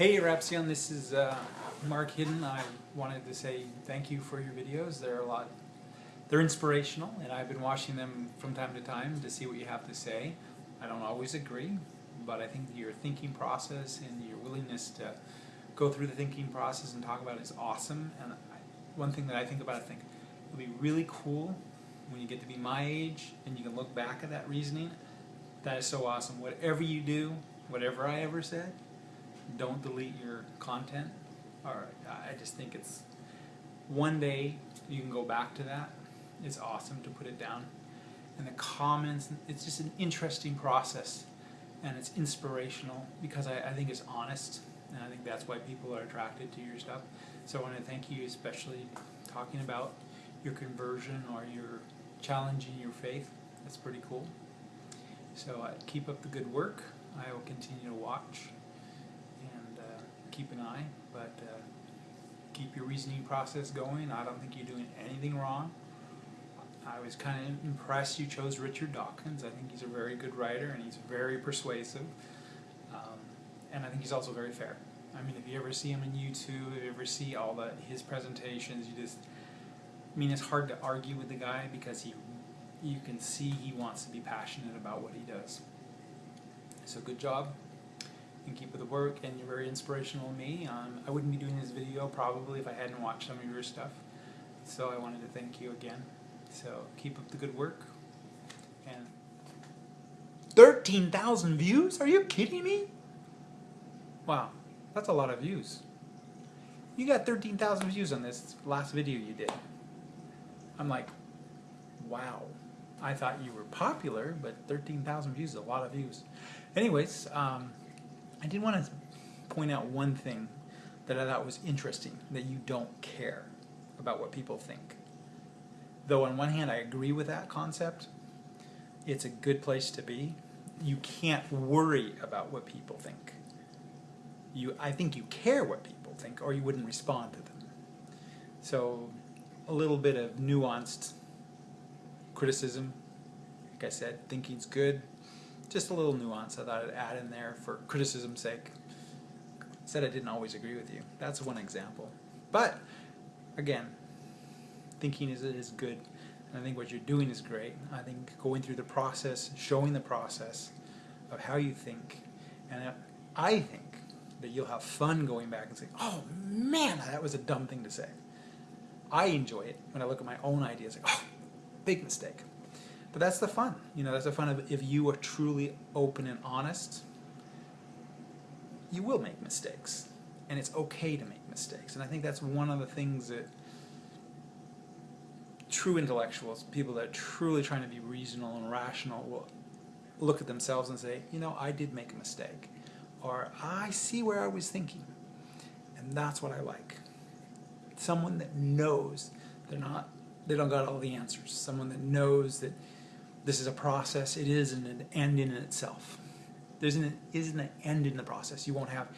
Hey Rapsion, this is uh, Mark Hidden. I wanted to say thank you for your videos. They're a lot, they're inspirational and I've been watching them from time to time to see what you have to say. I don't always agree, but I think your thinking process and your willingness to go through the thinking process and talk about it is awesome. And I, one thing that I think about, I think it would be really cool when you get to be my age and you can look back at that reasoning. That is so awesome. Whatever you do, whatever I ever said, don't delete your content. Or I just think it's one day you can go back to that. It's awesome to put it down. And the comments, it's just an interesting process and it's inspirational because I, I think it's honest and I think that's why people are attracted to your stuff. So I want to thank you especially talking about your conversion or your challenging your faith. That's pretty cool. So uh, keep up the good work. I will continue to watch uh, keep an eye, but uh, keep your reasoning process going. I don't think you're doing anything wrong. I was kind of impressed you chose Richard Dawkins. I think he's a very good writer and he's very persuasive. Um, and I think he's also very fair. I mean, if you ever see him on YouTube, if you ever see all the his presentations, you just, I mean, it's hard to argue with the guy because he, you can see he wants to be passionate about what he does. So good job, and keep with the work, and you're very inspirational to me. Um, I wouldn't be doing this video probably if I hadn't watched some of your stuff. So I wanted to thank you again. So keep up the good work, and 13,000 views? Are you kidding me? Wow, that's a lot of views. You got 13,000 views on this last video you did. I'm like, wow. I thought you were popular, but 13,000 views is a lot of views. Anyways, um, I did want to point out one thing that I thought was interesting, that you don't care about what people think. Though on one hand I agree with that concept, it's a good place to be. You can't worry about what people think. You, I think you care what people think or you wouldn't respond to them. So a little bit of nuanced criticism. Like I said, thinking's good. Just a little nuance I thought I'd add in there for criticism's sake. Said I didn't always agree with you. That's one example. But, again, thinking is, is good. And I think what you're doing is great. I think going through the process, showing the process of how you think, and I think that you'll have fun going back and saying, oh man, that was a dumb thing to say. I enjoy it when I look at my own ideas, like, oh, big mistake. But that's the fun. You know, that's the fun of if you are truly open and honest, you will make mistakes. And it's okay to make mistakes. And I think that's one of the things that true intellectuals, people that are truly trying to be reasonable and rational, will look at themselves and say, you know, I did make a mistake. Or I see where I was thinking. And that's what I like. Someone that knows they're not, they don't got all the answers. Someone that knows that this is a process, it isn't an end in itself. There isn't an end in the process. You won't have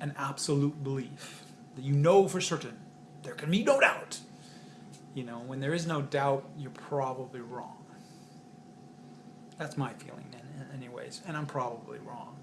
an absolute belief that you know for certain. There can be no doubt. You know, when there is no doubt, you're probably wrong. That's my feeling anyways, and I'm probably wrong.